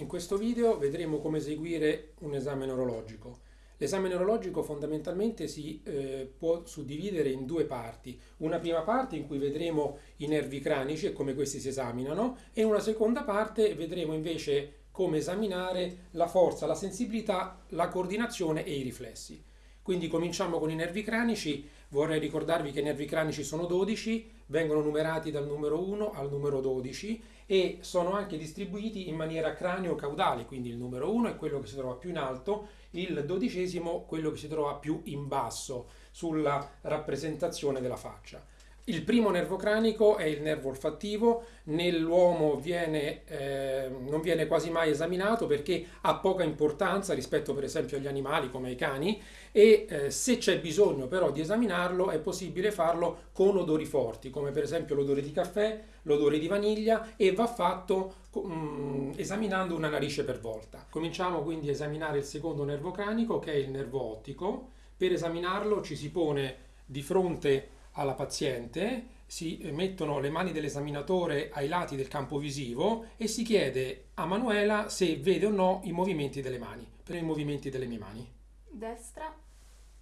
In questo video vedremo come eseguire un esame neurologico. L'esame neurologico fondamentalmente si eh, può suddividere in due parti. Una prima parte in cui vedremo i nervi cranici e come questi si esaminano e una seconda parte vedremo invece come esaminare la forza, la sensibilità, la coordinazione e i riflessi. Quindi cominciamo con i nervi cranici, vorrei ricordarvi che i nervi cranici sono 12, vengono numerati dal numero 1 al numero 12 e sono anche distribuiti in maniera cranio-caudale, quindi il numero 1 è quello che si trova più in alto, il dodicesimo quello che si trova più in basso sulla rappresentazione della faccia. Il primo nervo cranico è il nervo olfattivo, nell'uomo eh, non viene quasi mai esaminato perché ha poca importanza rispetto per esempio agli animali come ai cani e eh, se c'è bisogno però di esaminarlo è possibile farlo con odori forti come per esempio l'odore di caffè, l'odore di vaniglia e va fatto um, esaminando una narice per volta. Cominciamo quindi a esaminare il secondo nervo cranico che è il nervo ottico. Per esaminarlo ci si pone di fronte alla paziente, si mettono le mani dell'esaminatore ai lati del campo visivo e si chiede a Manuela se vede o no i movimenti delle mani, per i movimenti delle mie mani. Destra,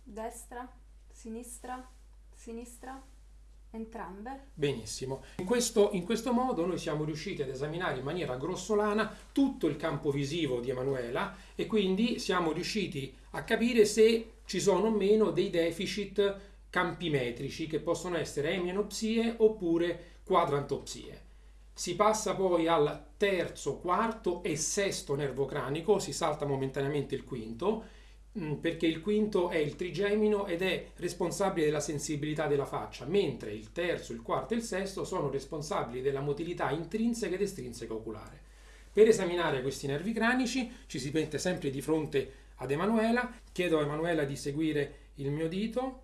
destra, sinistra, sinistra, entrambe. Benissimo. In questo, in questo modo noi siamo riusciti ad esaminare in maniera grossolana tutto il campo visivo di Emanuela e quindi siamo riusciti a capire se ci sono o meno dei deficit campi metrici che possono essere emianopsie oppure quadrantopsie. Si passa poi al terzo, quarto e sesto nervo cranico, si salta momentaneamente il quinto, mm, perché il quinto è il trigemino ed è responsabile della sensibilità della faccia, mentre il terzo, il quarto e il sesto sono responsabili della motilità intrinseca ed estrinseca oculare. Per esaminare questi nervi cranici ci si mette sempre di fronte ad Emanuela, chiedo a Emanuela di seguire il mio dito,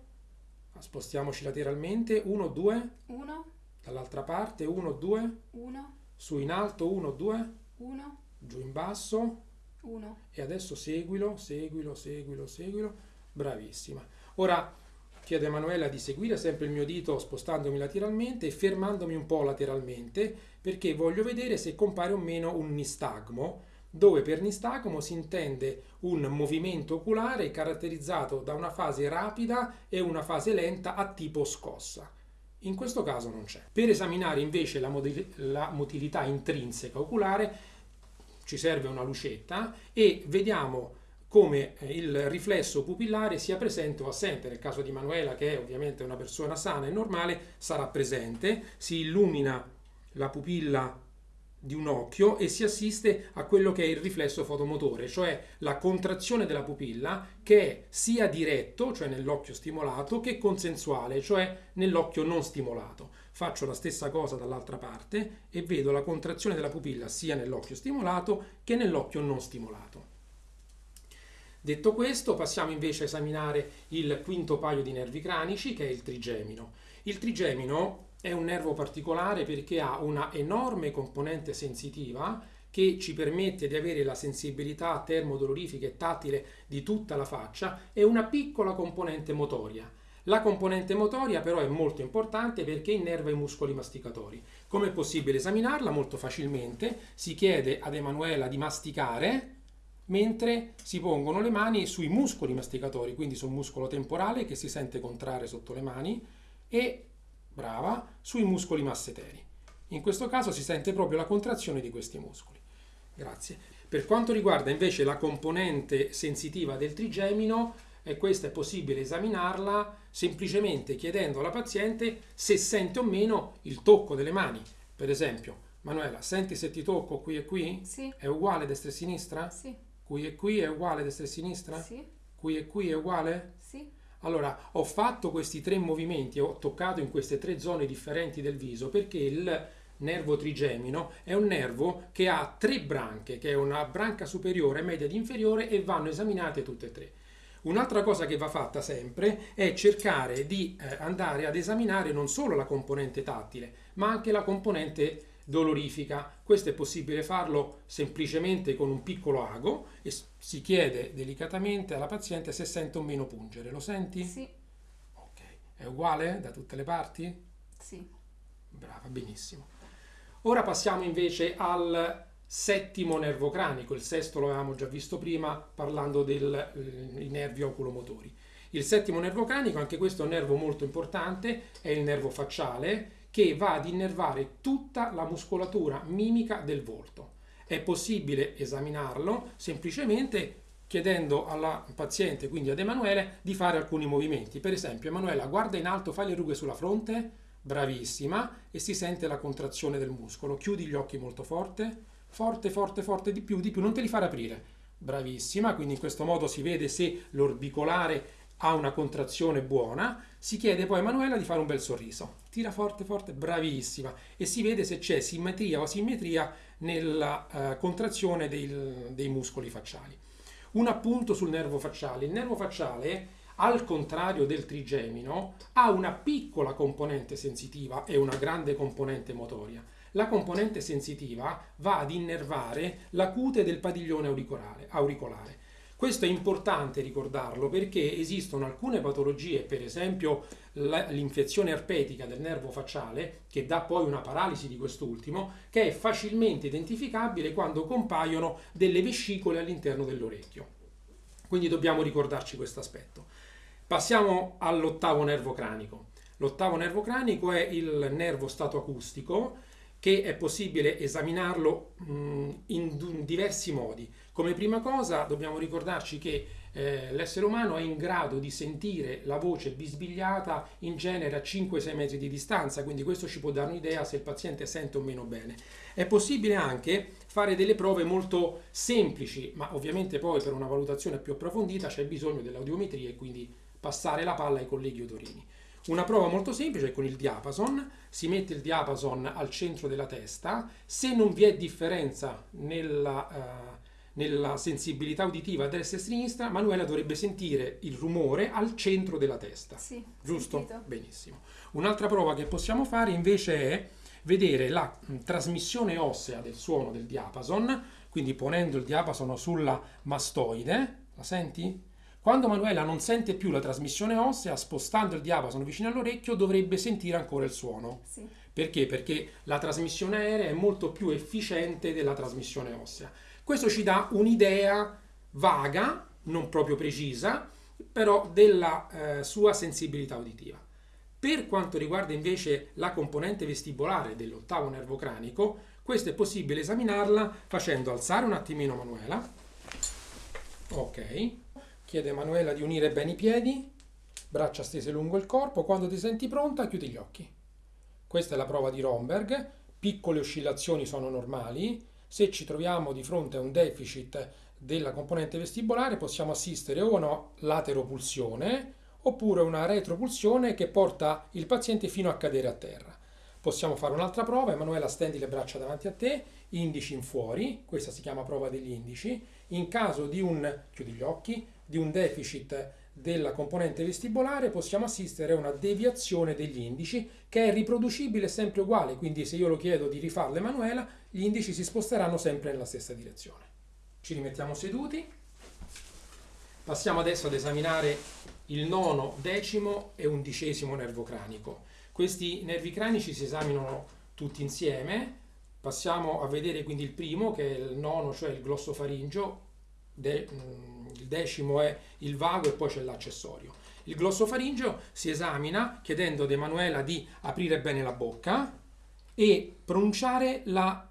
spostiamoci lateralmente, 1, 2, 1, dall'altra parte, 1, 2, 1, su in alto, 1, 2, 1, giù in basso. 1. e adesso seguilo, seguilo, seguilo, seguilo, bravissima. Ora chiedo a Emanuela di seguire sempre il mio dito spostandomi lateralmente e fermandomi un po' lateralmente perché voglio vedere se compare o meno un nistagmo dove per nistagmo si intende un movimento oculare caratterizzato da una fase rapida e una fase lenta a tipo scossa. In questo caso non c'è. Per esaminare invece la, la motilità intrinseca oculare ci serve una lucetta e vediamo come eh, il riflesso pupillare sia presente o assente. Nel caso di Manuela, che è ovviamente una persona sana e normale, sarà presente, si illumina la pupilla di un occhio e si assiste a quello che è il riflesso fotomotore, cioè la contrazione della pupilla che è sia diretto, cioè nell'occhio stimolato, che consensuale, cioè nell'occhio non stimolato. Faccio la stessa cosa dall'altra parte e vedo la contrazione della pupilla sia nell'occhio stimolato che nell'occhio non stimolato. Detto questo, passiamo invece a esaminare il quinto paio di nervi cranici, che è il trigemino. Il trigemino è un nervo particolare perché ha una enorme componente sensitiva che ci permette di avere la sensibilità termodolorifica e tattile di tutta la faccia e una piccola componente motoria. La componente motoria però è molto importante perché innerva i muscoli masticatori. Come è possibile esaminarla? Molto facilmente. Si chiede ad Emanuela di masticare mentre si pongono le mani sui muscoli masticatori, quindi sul muscolo temporale che si sente contrarre sotto le mani e brava, sui muscoli masseteri. In questo caso si sente proprio la contrazione di questi muscoli. Grazie. Per quanto riguarda invece la componente sensitiva del trigemino, e questa è possibile esaminarla semplicemente chiedendo alla paziente se sente o meno il tocco delle mani. Per esempio, Manuela, senti se ti tocco qui e qui? Sì. È uguale destra e sinistra? Sì. Qui e qui è uguale destra e sinistra? Sì. Qui e qui è uguale? Allora, ho fatto questi tre movimenti, ho toccato in queste tre zone differenti del viso perché il nervo trigemino è un nervo che ha tre branche, che è una branca superiore, media ed inferiore e vanno esaminate tutte e tre. Un'altra cosa che va fatta sempre è cercare di eh, andare ad esaminare non solo la componente tattile, ma anche la componente dolorifica. Questo è possibile farlo semplicemente con un piccolo ago e si chiede delicatamente alla paziente se sente o meno pungere. Lo senti? Sì. Ok. È uguale da tutte le parti? Sì. Brava, benissimo. Ora passiamo invece al settimo nervo cranico, il sesto lo avevamo già visto prima parlando dei eh, nervi oculomotori. Il settimo nervo cranico, anche questo è un nervo molto importante, è il nervo facciale che va ad innervare tutta la muscolatura mimica del volto. È possibile esaminarlo semplicemente chiedendo alla paziente, quindi ad Emanuele, di fare alcuni movimenti. Per esempio, Emanuela, guarda in alto, fai le rughe sulla fronte, bravissima, e si sente la contrazione del muscolo. Chiudi gli occhi molto forte, forte, forte, forte, di più, di più, non te li fare aprire. Bravissima, quindi in questo modo si vede se l'orbicolare ha una contrazione buona, si chiede poi a Emanuela di fare un bel sorriso. Tira forte, forte, bravissima. E si vede se c'è simmetria o asimmetria nella uh, contrazione dei, dei muscoli facciali. Un appunto sul nervo facciale. Il nervo facciale, al contrario del trigemino, ha una piccola componente sensitiva e una grande componente motoria. La componente sensitiva va ad innervare la cute del padiglione auricolare. auricolare. Questo è importante ricordarlo perché esistono alcune patologie, per esempio l'infezione erpetica del nervo facciale, che dà poi una paralisi di quest'ultimo, che è facilmente identificabile quando compaiono delle vescicole all'interno dell'orecchio. Quindi dobbiamo ricordarci questo aspetto. Passiamo all'ottavo nervo cranico. L'ottavo nervo cranico è il nervo stato acustico che è possibile esaminarlo in diversi modi. Come prima cosa dobbiamo ricordarci che eh, l'essere umano è in grado di sentire la voce bisbigliata in genere a 5-6 metri di distanza, quindi questo ci può dare un'idea se il paziente sente o meno bene. È possibile anche fare delle prove molto semplici, ma ovviamente poi per una valutazione più approfondita c'è bisogno dell'audiometria e quindi passare la palla ai colleghi otorini. Una prova molto semplice è con il diapason, si mette il diapason al centro della testa, se non vi è differenza nella, uh, nella sensibilità uditiva a destra e a sinistra, Manuela dovrebbe sentire il rumore al centro della testa. Sì, giusto? Sentito. Benissimo. Un'altra prova che possiamo fare invece è vedere la mh, trasmissione ossea del suono del diapason, quindi ponendo il diapason sulla mastoide, la senti? Quando Manuela non sente più la trasmissione ossea, spostando il diapason vicino all'orecchio, dovrebbe sentire ancora il suono. Sì. Perché? Perché la trasmissione aerea è molto più efficiente della trasmissione ossea. Questo ci dà un'idea vaga, non proprio precisa, però della eh, sua sensibilità uditiva. Per quanto riguarda invece la componente vestibolare dell'ottavo nervo cranico, questo è possibile esaminarla facendo alzare un attimino Manuela. Ok. Chiede a Emanuela di unire bene i piedi, braccia stese lungo il corpo. Quando ti senti pronta, chiudi gli occhi. Questa è la prova di Romberg. Piccole oscillazioni sono normali. Se ci troviamo di fronte a un deficit della componente vestibolare, possiamo assistere o a una lateropulsione oppure una retropulsione che porta il paziente fino a cadere a terra. Possiamo fare un'altra prova, Emanuela stendi le braccia davanti a te, indici in fuori, questa si chiama prova degli indici. In caso di un, chiudi gli occhi, di un deficit della componente vestibolare possiamo assistere a una deviazione degli indici che è riproducibile sempre uguale, quindi se io lo chiedo di rifarlo Emanuela, gli indici si sposteranno sempre nella stessa direzione. Ci rimettiamo seduti. Passiamo adesso ad esaminare il nono, decimo e undicesimo nervo cranico. Questi nervi cranici si esaminano tutti insieme. Passiamo a vedere quindi il primo, che è il nono, cioè il mm, il decimo è il vago e poi c'è l'accessorio. Il glossofaringeo si esamina chiedendo ad Emanuela di aprire bene la bocca e pronunciare la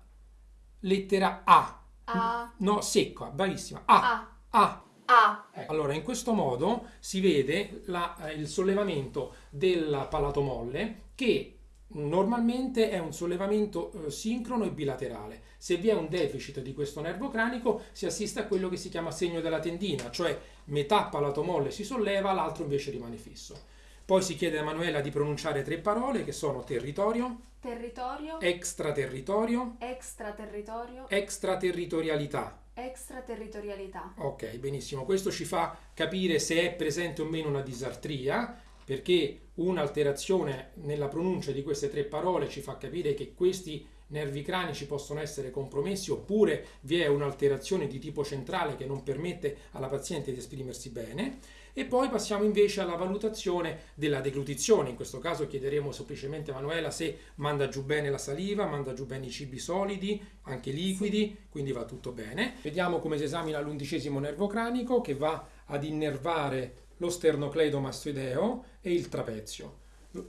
lettera A. A. No, secca, bravissima. A. A. A. A. Ecco. Allora, in questo modo si vede la, eh, il sollevamento del palato molle che normalmente è un sollevamento eh, sincrono e bilaterale. Se vi è un deficit di questo nervo cranico si assiste a quello che si chiama segno della tendina, cioè metà palato molle si solleva, l'altro invece rimane fisso. Poi si chiede a Emanuela di pronunciare tre parole che sono territorio, Territorio. extraterritorio, Extraterritorio. extraterritorialità. Extraterritorialità. Ok, benissimo. Questo ci fa capire se è presente o meno una disartria, perché un'alterazione nella pronuncia di queste tre parole ci fa capire che questi nervi cranici possono essere compromessi oppure vi è un'alterazione di tipo centrale che non permette alla paziente di esprimersi bene. E poi passiamo invece alla valutazione della deglutizione. In questo caso chiederemo semplicemente a Manuela se manda giù bene la saliva, manda giù bene i cibi solidi, anche liquidi, quindi va tutto bene. Vediamo come si esamina l'undicesimo nervo cranico che va ad innervare lo sternocleidomastoideo e il trapezio.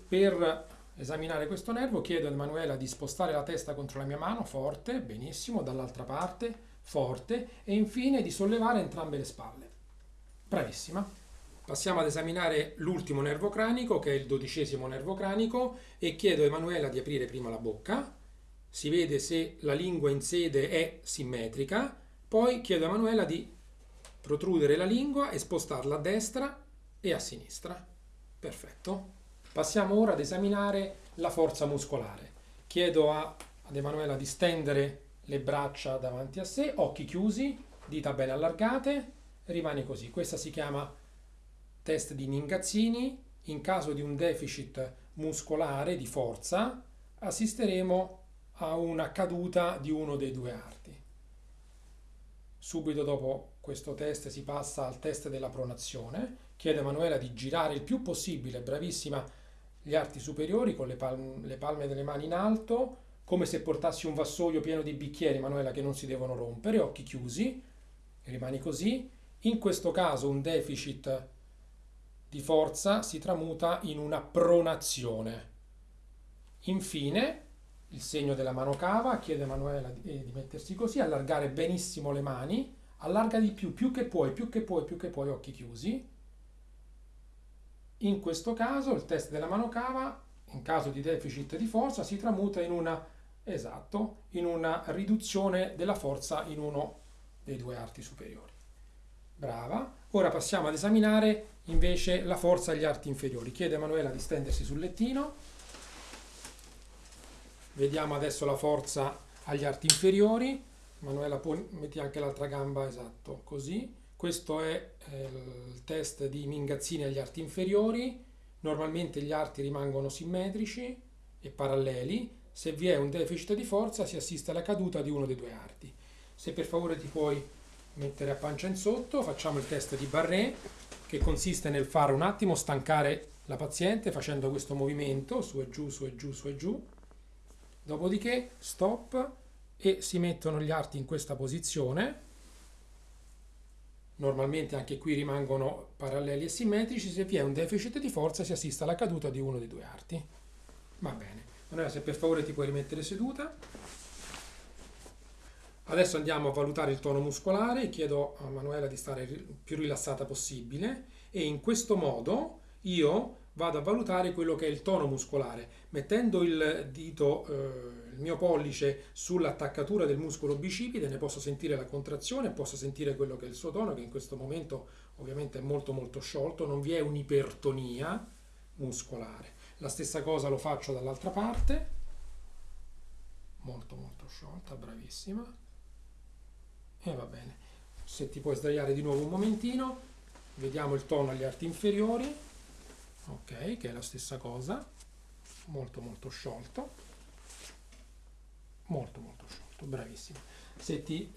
Per esaminare questo nervo chiedo a Emanuela di spostare la testa contro la mia mano, forte, benissimo, dall'altra parte, forte, e infine di sollevare entrambe le spalle. Bravissima. Passiamo ad esaminare l'ultimo nervo cranico, che è il dodicesimo nervo cranico, e chiedo a Emanuela di aprire prima la bocca. Si vede se la lingua in sede è simmetrica. Poi chiedo a Emanuela di protrudere la lingua e spostarla a destra e a sinistra. Perfetto. Passiamo ora ad esaminare la forza muscolare. Chiedo a, ad Emanuela di stendere le braccia davanti a sé, occhi chiusi, dita bene allargate, rimane così. Questa si chiama test di Ningazzini. In caso di un deficit muscolare di forza, assisteremo a una caduta di uno dei due arti. Subito dopo questo test si passa al test della pronazione. Chiedo a Emanuela di girare il più possibile, bravissima, gli arti superiori con le palme, le palme delle mani in alto, come se portassi un vassoio pieno di bicchieri, Emanuela, che non si devono rompere, occhi chiusi, rimani così. In questo caso un deficit di forza si tramuta in una pronazione. Infine, il segno della mano cava, chiede a Emanuela di, eh, di mettersi così, allargare benissimo le mani, allarga di più, più che puoi, più che puoi, più che puoi, occhi chiusi. In questo caso il test della mano cava, in caso di deficit di forza, si tramuta in una, esatto, in una riduzione della forza in uno dei due arti superiori. Brava. Ora passiamo ad esaminare invece la forza agli arti inferiori. Chiede a Emanuela di stendersi sul lettino. Vediamo adesso la forza agli arti inferiori. Manuela, metti anche l'altra gamba, esatto, così. Questo è eh, il test di Mingazzini agli arti inferiori. Normalmente gli arti rimangono simmetrici e paralleli. Se vi è un deficit di forza si assiste alla caduta di uno dei due arti. Se per favore ti puoi mettere a pancia in sotto, facciamo il test di Barré che consiste nel fare un attimo stancare la paziente facendo questo movimento su e giù, su e giù, su e giù. Dopodiché stop e si mettono gli arti in questa posizione. Normalmente anche qui rimangono paralleli e simmetrici, se vi è un deficit di forza si assiste alla caduta di uno dei due arti. Va bene. Allora se per favore ti puoi rimettere seduta. Adesso andiamo a valutare il tono muscolare, chiedo a Manuela di stare più rilassata possibile e in questo modo io vado a valutare quello che è il tono muscolare, mettendo il dito, eh, il mio pollice sull'attaccatura del muscolo bicipite, ne posso sentire la contrazione, posso sentire quello che è il suo tono, che in questo momento ovviamente è molto molto sciolto, non vi è un'ipertonia muscolare. La stessa cosa lo faccio dall'altra parte, molto molto sciolta, bravissima, e va bene. Se ti puoi sdraiare di nuovo un momentino, vediamo il tono agli arti inferiori, ok che è la stessa cosa. Molto molto sciolto. Molto molto sciolto. Bravissimo. Se ti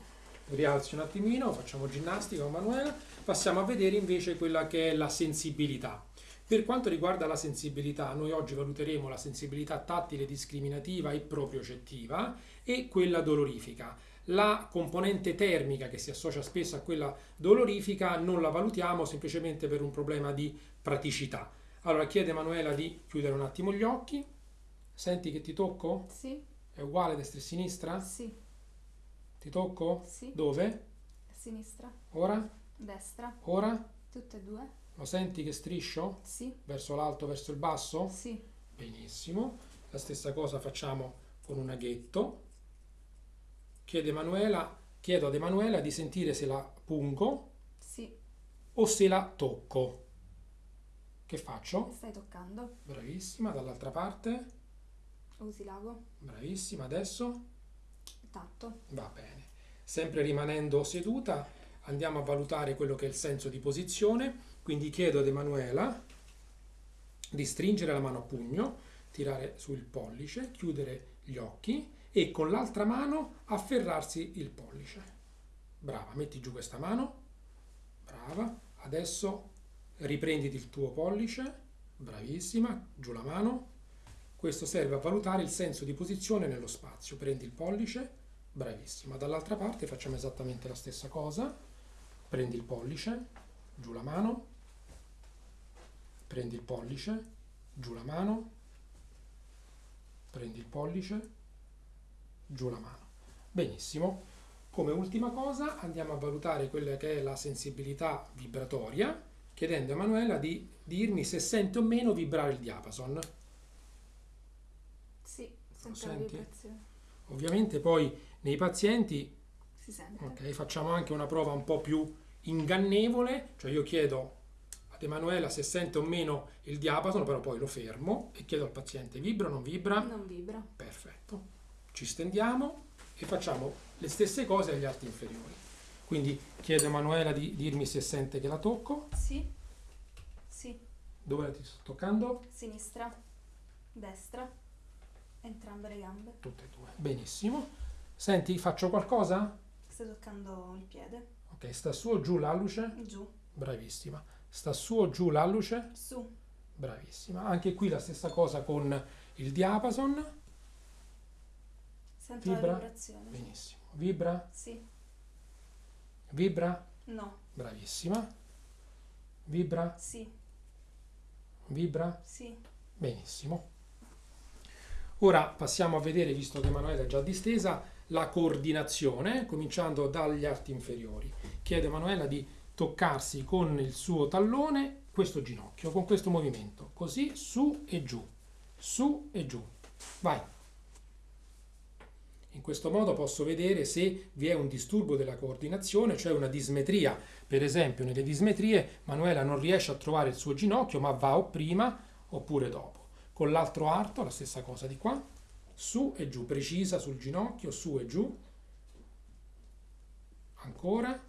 rialzi un attimino facciamo ginnastica con Manuela. Passiamo a vedere invece quella che è la sensibilità. Per quanto riguarda la sensibilità, noi oggi valuteremo la sensibilità tattile discriminativa e propriocettiva e quella dolorifica. La componente termica che si associa spesso a quella dolorifica non la valutiamo semplicemente per un problema di praticità. Allora chiede Emanuela di chiudere un attimo gli occhi. Senti che ti tocco? Sì. È uguale destra e sinistra? Sì. Ti tocco? Sì. Dove? Sinistra. Ora? Destra. Ora? Tutte e due. Lo senti che striscio? Sì. Verso l'alto, verso il basso? Sì. Benissimo. La stessa cosa facciamo con un aghetto. Chiede Emanuela, chiedo ad Emanuela di sentire se la pungo sì. o se la tocco. Che faccio? Stai toccando. Bravissima, dall'altra parte. Usi l'ago. Bravissima, adesso? Tatto. Va bene. Sempre rimanendo seduta, andiamo a valutare quello che è il senso di posizione. Quindi chiedo ad Emanuela di stringere la mano a pugno, tirare sul pollice, chiudere gli occhi e con l'altra mano afferrarsi il pollice. Brava, metti giù questa mano. Brava. Adesso riprenditi il tuo pollice. Bravissima, giù la mano. Questo serve a valutare il senso di posizione nello spazio. Prendi il pollice, bravissima. Dall'altra parte facciamo esattamente la stessa cosa. Prendi il pollice, giù la mano. Prendi il pollice, giù la mano. Prendi il pollice, giù la mano. Benissimo. Come ultima cosa andiamo a valutare quella che è la sensibilità vibratoria, chiedendo a Emanuela di dirmi se sente o meno vibrare il diapason. Sì, sento la vibrazione. Ovviamente poi nei pazienti Si sente. ok, facciamo anche una prova un po' più ingannevole, cioè io chiedo ad Emanuela se sente o meno il diapason, però poi lo fermo e chiedo al paziente vibra o non vibra. Non vibra. Perfetto. Ci stendiamo e facciamo le stesse cose agli arti inferiori. Quindi chiedo a Emanuela di dirmi se sente che la tocco. Sì. Sì. Dove la ti sto toccando? Sinistra. Destra. Entrambe le gambe. Tutte e due. Benissimo. Senti, faccio qualcosa? Stai toccando il piede. Ok, sta su o giù l'alluce? Giù. Bravissima. Sta su o giù l'alluce? Su. Bravissima. Anche qui la stessa cosa con il diapason. Sento Vibra? la vibrazione. Benissimo. Vibra? Sì. Vibra? No. Bravissima. Vibra? Sì. Vibra? Sì. Benissimo. Ora passiamo a vedere, visto che Emanuele è già distesa, la coordinazione, cominciando dagli arti inferiori. Chiedo a Emanuela di toccarsi con il suo tallone questo ginocchio, con questo movimento, così su e giù, su e giù. Vai. In questo modo posso vedere se vi è un disturbo della coordinazione, cioè una dismetria. Per esempio, nelle dismetrie Manuela non riesce a trovare il suo ginocchio, ma va o prima oppure dopo. Con l'altro arto la stessa cosa di qua, su e giù, precisa sul ginocchio, su e giù. Ancora.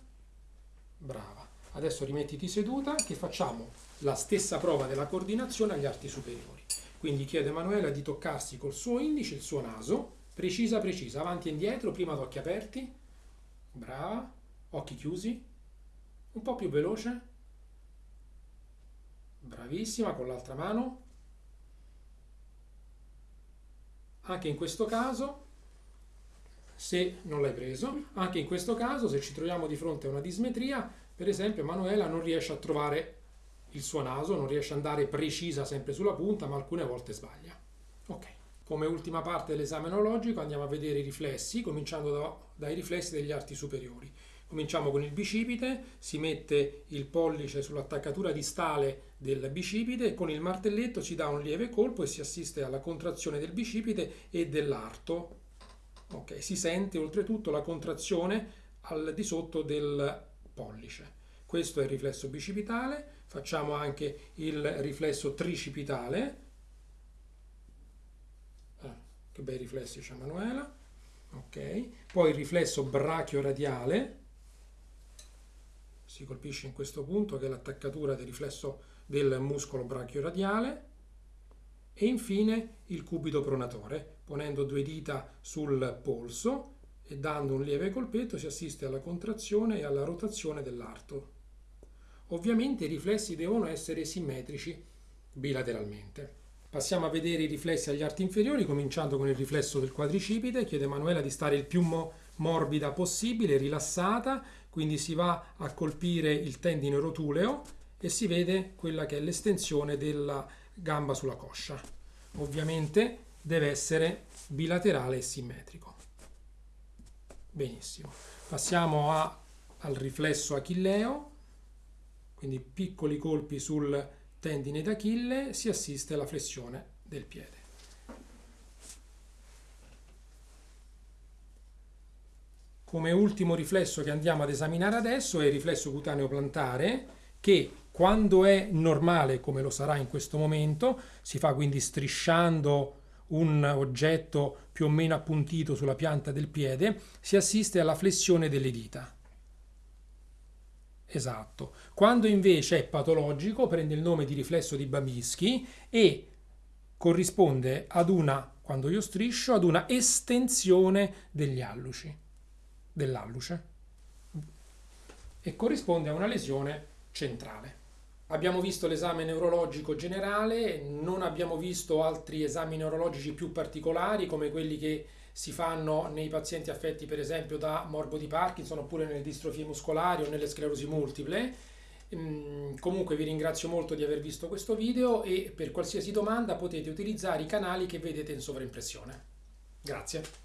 Brava. Adesso rimettiti seduta che facciamo la stessa prova della coordinazione agli arti superiori. Quindi chiedo a Emanuela di toccarsi col suo indice il suo naso, precisa precisa, avanti e indietro, prima ad occhi aperti. Brava. Occhi chiusi. Un po' più veloce. Bravissima, con l'altra mano. Anche in questo caso, se non l'hai preso, anche in questo caso, se ci troviamo di fronte a una dismetria, per esempio, Manuela non riesce a trovare il suo naso, non riesce ad andare precisa sempre sulla punta, ma alcune volte sbaglia. Come ultima parte dell'esame enologico andiamo a vedere i riflessi, cominciando da- dai riflessi degli arti superiori. Cominciamo con il bicipite, si mette il pollice sull'attaccatura distale del bicipite e con il martelletto si dà un lieve colpo e si assiste alla contrazione del bicipite e dell'arto. Ok, si sente oltretutto la contrazione al di sotto del pollice. Questo è il riflesso bicipitale, facciamo anche il riflesso tricipitale. Che bei riflessi c'è Manuela. Ok, poi il riflesso brachio-radiale. Si colpisce in questo punto che è l'attaccatura del riflesso del muscolo brachio-radiale. E infine il cubito pronatore, ponendo due dita sul polso e dando un lieve colpetto si assiste alla contrazione e alla rotazione dell'arto. Ovviamente i riflessi devono essere simmetrici bilateralmente. Passiamo a vedere i riflessi agli arti inferiori, cominciando con il riflesso del quadricipite. Chiede a Emanuela di stare il più mo- morbida possibile, rilassata, quindi si va a colpire il tendine rotuleo e si vede quella che è l'estensione della gamba sulla coscia. Ovviamente deve essere bilaterale e simmetrico. Benissimo. Passiamo a- al riflesso achilleo, quindi piccoli colpi sul tendine d'Achille, si assiste alla flessione del piede. Come ultimo riflesso che andiamo ad esaminare adesso è il riflesso cutaneo plantare che quando è normale, come lo sarà in questo momento, si fa quindi strisciando un oggetto più o meno appuntito sulla pianta del piede, si assiste alla flessione delle dita. Esatto. Quando invece è patologico, prende il nome di riflesso di Babinski e corrisponde ad una quando io striscio, ad una estensione degli alluci, dell'alluce e corrisponde a una lesione centrale. Abbiamo visto l'esame neurologico generale, non abbiamo visto altri esami neurologici più particolari come quelli che si fanno nei pazienti affetti per esempio da morbo di Parkinson oppure nelle distrofie muscolari o nelle sclerosi multiple. Mm, comunque vi ringrazio molto di aver visto questo video e per qualsiasi domanda potete utilizzare i canali che vedete in sovraimpressione. Grazie.